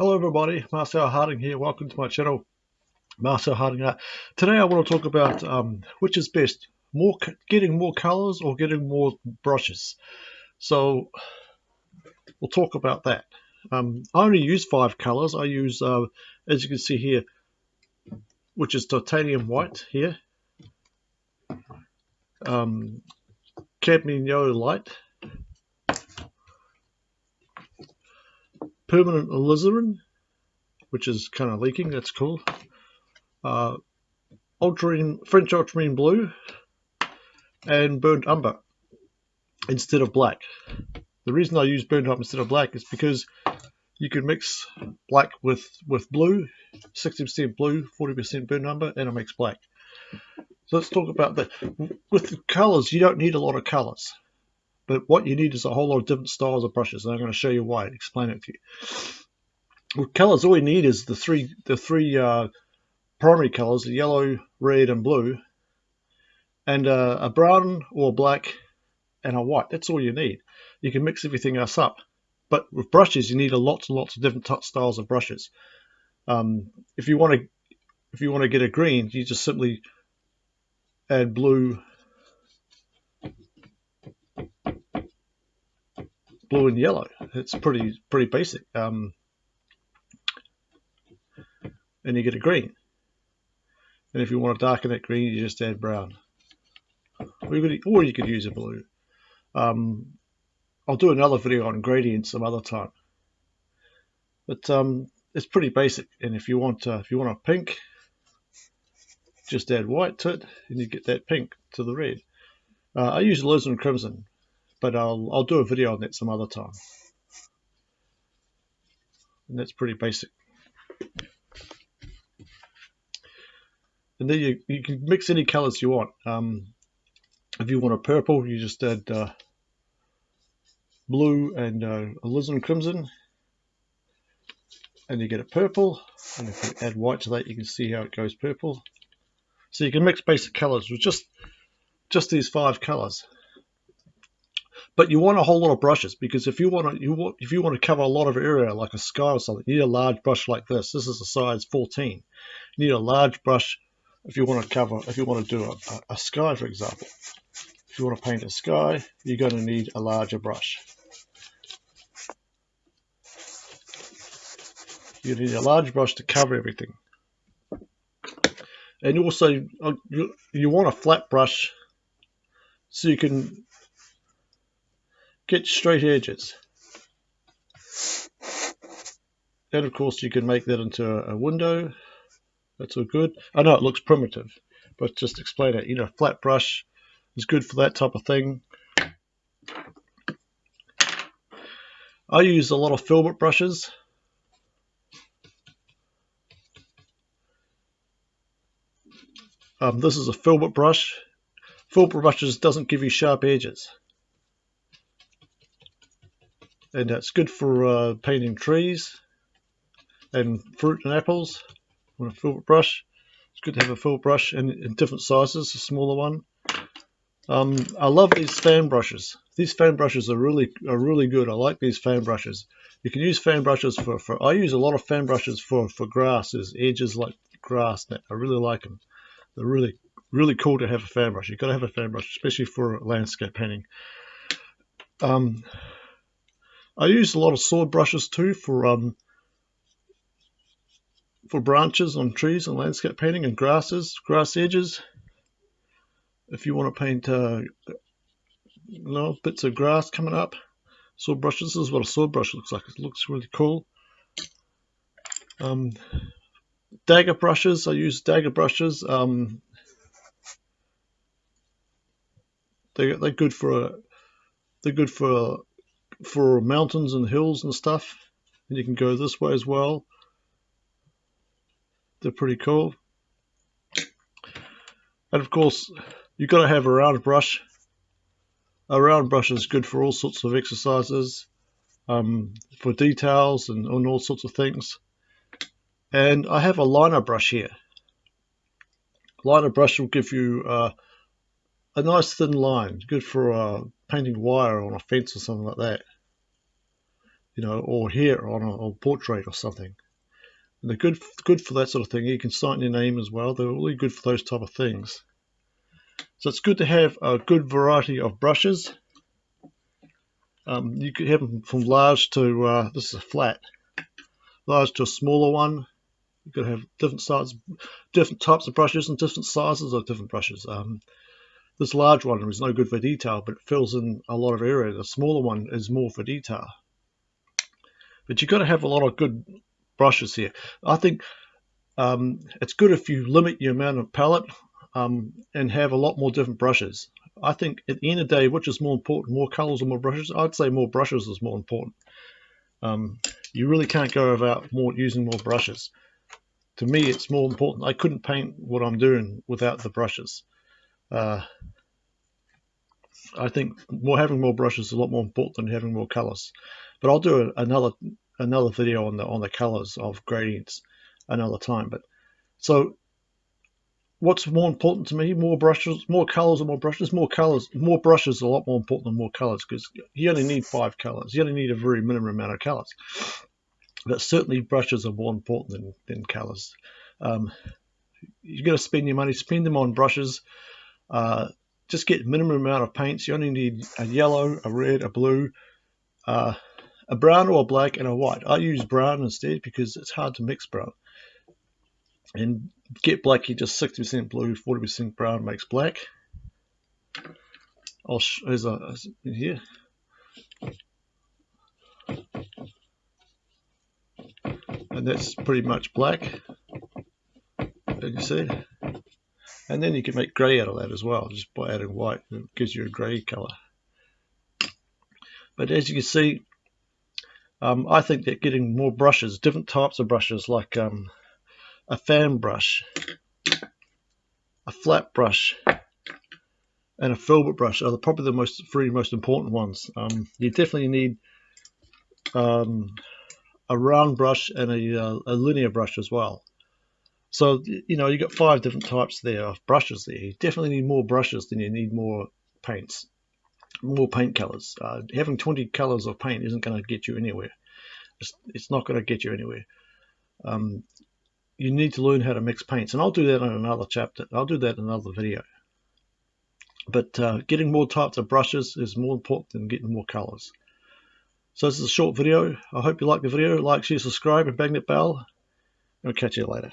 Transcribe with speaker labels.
Speaker 1: Hello everybody, Marcel Harding here. Welcome to my channel, Marcel Harding Art. Today I want to talk about um, which is best, more getting more colors or getting more brushes. So we'll talk about that. Um, I only use five colors. I use, uh, as you can see here, which is titanium white here, um, cadmium yellow light, permanent alizarin, which is kind of leaking, that's cool. Uh, ultramarine, French ultramarine blue, and burnt umber instead of black. The reason I use burnt umber instead of black is because you can mix black with, with blue, 60% blue, 40% burnt umber, and it makes black. So let's talk about that. With the colors, you don't need a lot of colors. But what you need is a whole lot of different styles of brushes, and I'm going to show you why, explain it to you. With colors, all you need is the three the three uh, primary colors, yellow, red, and blue, and uh, a brown or black and a white. That's all you need. You can mix everything else up. But with brushes, you need a lots and lots of different styles of brushes. Um, if you want to if you want to get a green, you just simply add blue blue and yellow. It's pretty pretty basic. Um, and you get a green. And if you want to darken that green, you just add brown. Or you could, or you could use a blue. Um, I'll do another video on gradients some other time. But um, it's pretty basic. And if you want uh, if you want a pink, just add white to it, and you get that pink to the red. Uh, I use alizarin crimson but I'll, I'll do a video on it some other time. And that's pretty basic. And then you, you can mix any colors you want. Um, if you want a purple, you just add uh, blue and uh, alizarin crimson. And you get a purple. And if you add white to that, you can see how it goes purple. So you can mix basic colors with just just these five colors but you want a whole lot of brushes because if you want to you want if you want to cover a lot of area like a sky or something you need a large brush like this. This is a size 14 you need a large brush if you want to cover if you want to do a, a, sky for example. If you want to paint a sky you're going to need a larger brush. You need a large brush to cover everything. And you also uh, you, you want a flat brush so you can get straight edges. And of course you can make that into a window. That's all good. I know it looks primitive, but just explain it. You know, flat brush is good for that type of thing. I use a lot of filbert brushes. Um, this is a filbert brush. Filbert brushes doesn't give you sharp edges and it's good for uh, painting trees and fruit and apples with a filbert brush. It's good to have a filbert brush in, in different sizes, a smaller one. Um, I love these fan brushes. These fan brushes are really are really good. I like these fan brushes. You can use fan brushes for, for I use a lot of fan brushes for, for grasses, edges like grass. I really like them. They're really really cool to have a fan brush. You've got to have a fan brush, especially for landscape painting. Um, I use a lot of sword brushes too for um, for branches on trees and landscape painting and grasses, grass edges. If you want to paint uh, know, bits of grass coming up, sword brushes. This is what a sword brush looks like. It looks really cool. Um, dagger brushes. I use dagger brushes. Um, they they're good for a, they're good for for mountains and hills and stuff. And you can go this way as well. They're pretty cool. And of course, you've got to have a round brush. A round brush is good for all sorts of exercises, um, for details and, and all sorts of things. And I have a liner brush here. Liner brush will give you uh, a nice thin line, good for uh, painting wire on a fence or something like that. you know, or here on a, a portrait or something. And they're good, good for that sort of thing. You can sign your name as well. They're really good for those type of things. So it's good to have a good variety of brushes. Um, you could have them from large to, uh, this is a flat, large to a smaller one. You could have different sizes, different types of brushes and different sizes of different brushes. Um, this large one is no good for detail, but it fills in a lot of area. The smaller one is more for detail. But you've got to have a lot of good brushes here. I think um, it's good if you limit your amount of palette um, and have a lot more different brushes. I think at the end of the day, which is more important, more colors or more brushes? I'd say more brushes is more important. Um, you really can't go about more using more brushes. To me, it's more important. I couldn't paint what I'm doing without the brushes. Uh, I think more having more brushes is a lot more important than having more colors. But I'll do another another video on the on the colors of gradients another time. But so what's more important to me? More brushes, more colors, or more brushes? More colors, more brushes is a lot more important than more colors because you only need five colors. You only need a very minimum amount of colors. But certainly brushes are more important than, than colors. Um, you're going to spend your money, spend them on brushes. Uh, just get minimum amount of paints. You only need a yellow, a red, a blue, uh, a brown or a black, and a white. I use brown instead because it's hard to mix brown. And get black, you just 60% blue, 40% brown makes black. I'll there's a here. And that's pretty much black, as you see. And then you can make grey out of that as well, just by adding white. It gives you a grey colour. But as you can see, um, I think that getting more brushes, different types of brushes, like um, a fan brush, a flat brush, and a filbert brush are probably the most three most important ones. Um, you definitely need um, a round brush and a, uh, a, linear brush as well. So you know you've got five different types there of brushes there. You definitely need more brushes than you need more paints, more paint colors. Uh, having 20 colors of paint isn't going to get you anywhere. It's, it's not going to get you anywhere. Um, you need to learn how to mix paints. And I'll do that in another chapter. I'll do that in another video. But uh, getting more types of brushes is more important than getting more colors. So this is a short video. I hope you like the video. Like, share, subscribe, and bang that bell. I'll catch you later.